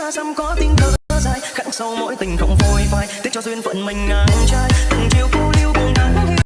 xa xăm có tiếng cờ dài, khắc sâu mỗi tình không phôi phai tiếc cho duyên phận mình ngang trai.